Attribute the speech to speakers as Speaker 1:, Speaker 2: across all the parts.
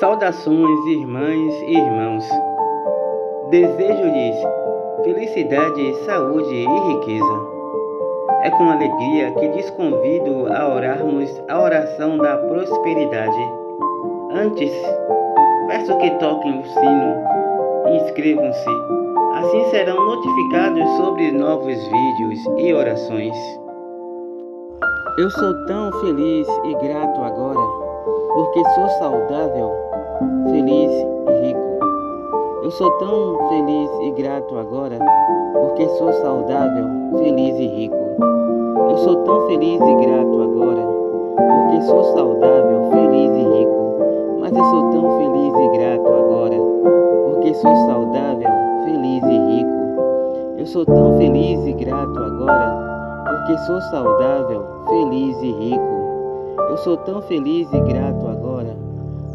Speaker 1: Saudações, irmãs e irmãos. Desejo-lhes felicidade, saúde e riqueza. É com alegria que lhes convido a orarmos a oração da prosperidade. Antes, peço que toquem o sino e inscrevam-se. Assim serão notificados sobre novos vídeos e orações. Eu sou tão feliz e grato agora, porque sou saudável, feliz e rico. Eu sou tão feliz e grato agora, porque sou saudável, feliz e rico. Eu sou tão feliz e grato agora, porque sou saudável, feliz e rico. Mas eu sou tão feliz e grato agora, porque sou saudável, feliz e rico. Eu sou tão feliz e grato agora, porque sou saudável, feliz e rico. Eu sou tão feliz e grato agora,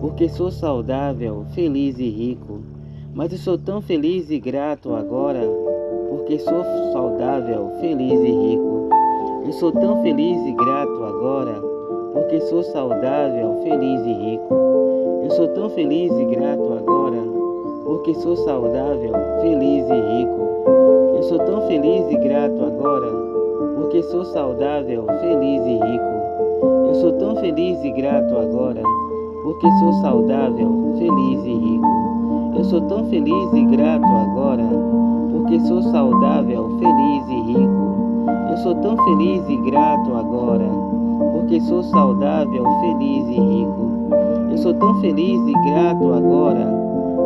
Speaker 1: porque sou saudável, feliz e rico. Mas eu sou tão feliz e grato agora, porque sou saudável, feliz e rico. Eu sou tão feliz e grato agora, porque sou saudável, feliz e rico. Eu sou tão feliz e grato agora, porque sou saudável, feliz e rico. Eu sou tão feliz e grato agora, porque sou saudável, feliz e rico. Eu sou tão feliz e grato agora, porque sou saudável, feliz e rico. Eu sou tão feliz e grato agora, porque sou saudável, feliz e rico. Eu sou tão feliz e grato agora, porque sou saudável, feliz e rico. Eu sou tão feliz e grato agora,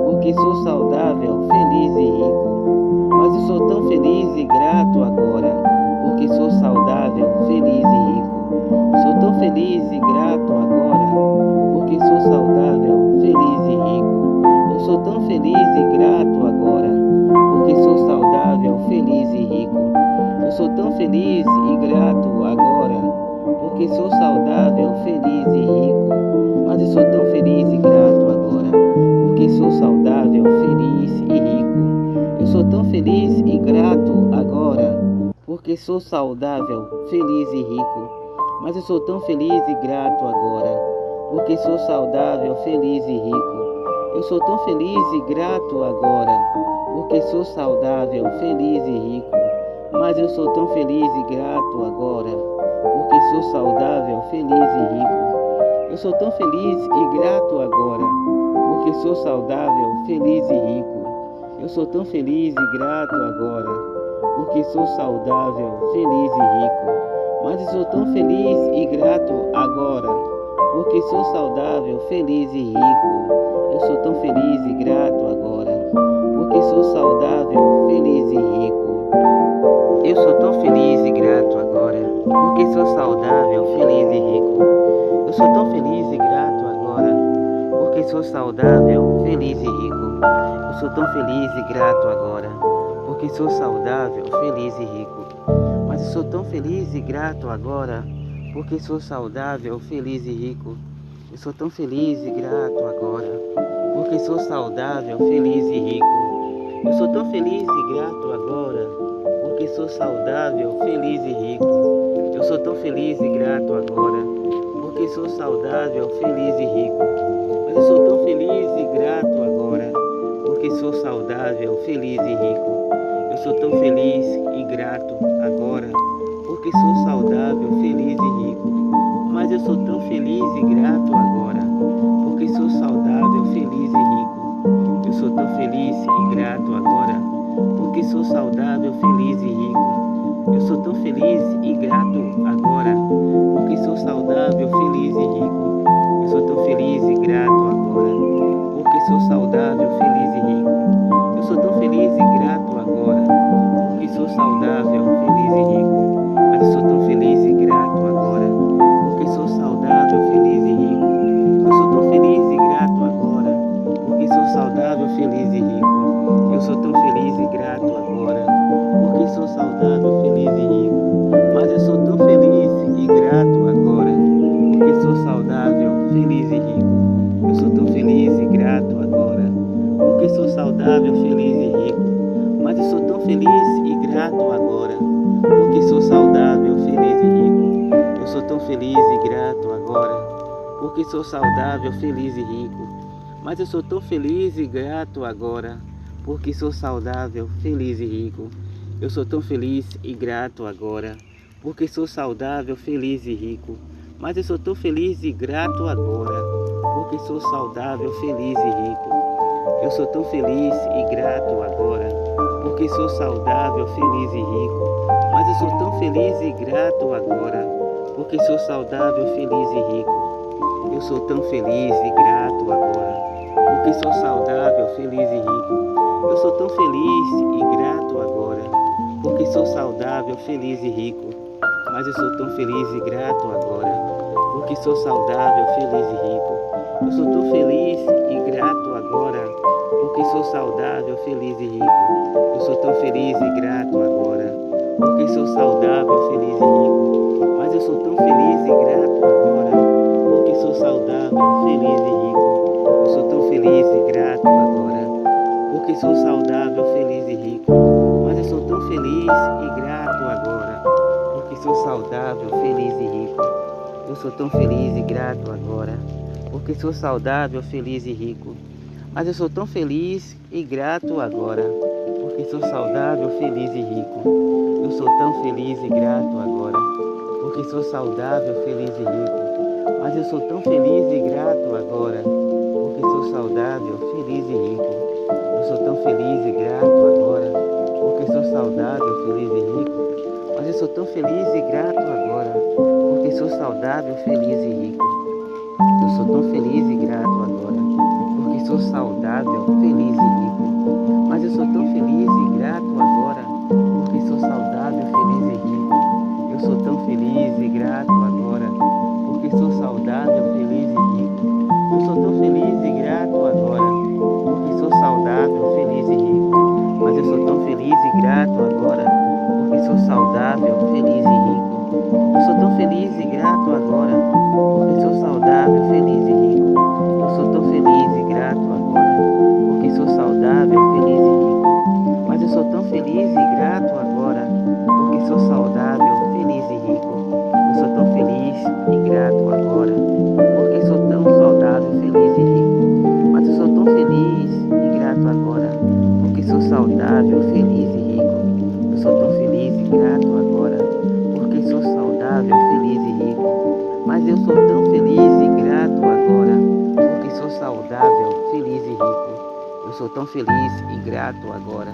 Speaker 1: porque sou saudável, feliz e rico. Mas eu sou tão feliz e grato agora porque sou saudável, feliz e rico. Sou tão feliz e grato feliz e grato agora, porque sou saudável, feliz e rico. Mas eu sou tão feliz e grato agora, porque sou saudável, feliz e rico. Eu sou tão feliz e grato agora porque sou saudável, feliz e rico. Mas eu sou tão feliz e grato agora, porque sou saudável, feliz e rico. Eu sou tão feliz e grato agora, porque sou saudável, feliz e rico. Mas eu sou tão feliz e grato agora, porque sou saudável, feliz e rico. Eu sou tão feliz e grato agora, porque sou saudável, feliz e rico. Eu sou tão feliz e grato agora, porque sou saudável, feliz e rico. Mas sou tão feliz e grato agora, porque sou saudável, feliz e rico. Eu sou tão feliz e grato agora, porque sou saudável, feliz e rico. Eu sou tão feliz e grato agora, porque sou saudável, feliz e rico. Eu sou tão feliz e grato agora, porque sou saudável, feliz e rico. Eu sou tão feliz e grato agora porque sou saudável, feliz e rico. Mas eu sou tão feliz e grato agora, porque sou saudável, feliz e rico. Eu sou tão feliz e grato agora, porque sou saudável, feliz e rico. Eu sou tão feliz e grato saudável, feliz e rico. Eu sou tão feliz e grato agora, porque sou saudável, feliz e rico. Mas eu sou tão feliz e grato agora, porque sou saudável, feliz e rico. Eu sou tão feliz e grato agora, porque sou saudável, feliz e rico. Mas eu sou tão feliz e grato agora, porque sou saudável, sou saudável, feliz e rico. Eu sou tão feliz e grato agora, porque saudável, feliz e rico. Mas eu sou tão feliz e grato agora, porque sou saudável, feliz e rico. Eu sou tão feliz e grato agora, porque sou saudável, feliz e rico. Mas eu sou tão feliz e grato agora, porque sou saudável, feliz e rico. Eu sou tão feliz e grato agora, porque sou saudável, feliz e rico. Mas eu sou tão feliz e grato agora, porque sou saudável, feliz e rico. Eu sou tão feliz e grato agora, porque sou saudável, feliz e rico. Mas eu sou tão feliz e grato agora, porque sou saudável, feliz e rico. Eu sou tão feliz e grato agora, porque sou saudável, feliz e rico. Eu sou tão feliz e grato agora, porque sou saudável, feliz e rico. Mas eu sou tão feliz e grato agora, porque sou saudável, feliz e rico. Eu sou tão feliz sou saudável, feliz e rico. Eu sou tão feliz e grato agora, porque sou saudável, feliz e rico. Mas eu sou tão feliz e grato agora, porque sou saudável, feliz e rico. Eu sou tão feliz e grato agora, porque sou saudável, feliz e rico. Mas eu sou tão feliz e grato agora, porque sou saudável, feliz e rico. Eu sou tão feliz e grato agora, porque sou saudável, feliz e rico. Mas eu sou tão feliz e grato agora, porque sou saudável, feliz e rico. Eu sou tão feliz e grato agora, porque sou saudável, feliz e rico. Mas eu sou tão feliz e grato agora, porque sou saudável, feliz e rico. Eu sou tão feliz e grato agora, porque sou saudável, feliz e rico. Mas eu sou tão feliz e grato agora, porque sou saudável, feliz e rico. Eu sou tão feliz e grato agora, porque sou saudável, feliz e rico. Mas eu sou tão feliz e grato agora, porque sou saudável, feliz e rico. Eu sou tão feliz e grato agora, feliz e grato agora,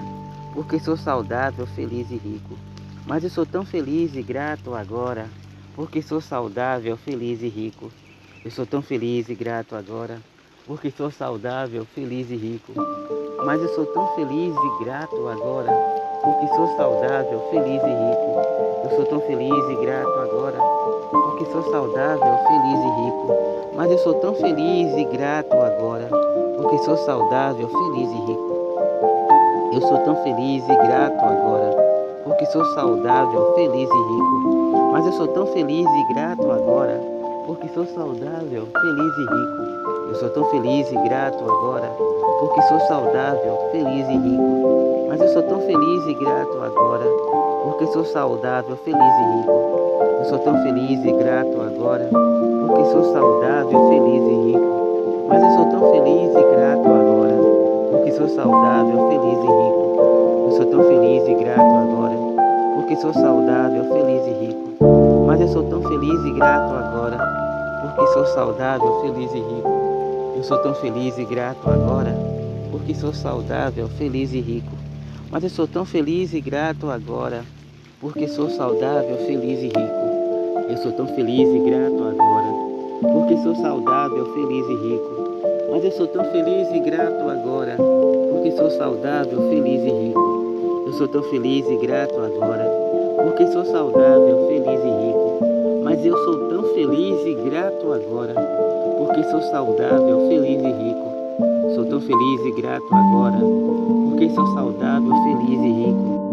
Speaker 1: porque sou saudável, feliz e rico. Mas eu sou tão feliz e grato agora, porque sou saudável, feliz e rico. Eu sou tão feliz e grato agora, porque sou saudável, feliz e rico. Mas eu sou tão feliz e grato agora, porque sou saudável, feliz e rico. Eu sou tão feliz e grato agora, porque sou saudável, feliz e rico. Mas eu sou tão feliz e grato agora, porque sou saudável, feliz e rico. Eu sou tão feliz e grato agora, porque sou saudável, feliz e rico. Mas eu sou tão feliz e grato agora, porque sou saudável, feliz e rico. Eu sou tão feliz e grato agora, porque sou saudável, feliz e rico. Mas eu sou tão feliz e grato agora, porque sou saudável, feliz e rico. Eu sou tão feliz e grato agora, porque sou saudável, feliz e rico. Sou tão feliz e grato agora, porque sou saudável, feliz e rico. Eu sou tão feliz e grato agora, porque sou saudável, feliz e rico. Mas eu sou tão feliz e grato agora, porque sou saudável, feliz e rico. Eu sou tão feliz e grato agora, porque sou saudável, feliz e rico. Mas eu sou tão feliz e grato agora, porque sou saudável, feliz e rico. Eu sou tão feliz e grato agora, porque sou saudável, feliz e rico. Mas eu sou tão feliz e grato agora, porque sou saudável, feliz e rico. Eu sou tão feliz e grato agora, porque sou saudável, feliz e rico. Mas eu sou tão feliz e grato agora, porque sou saudável, feliz e rico. Sou tão feliz e grato agora, porque sou saudável, feliz e rico.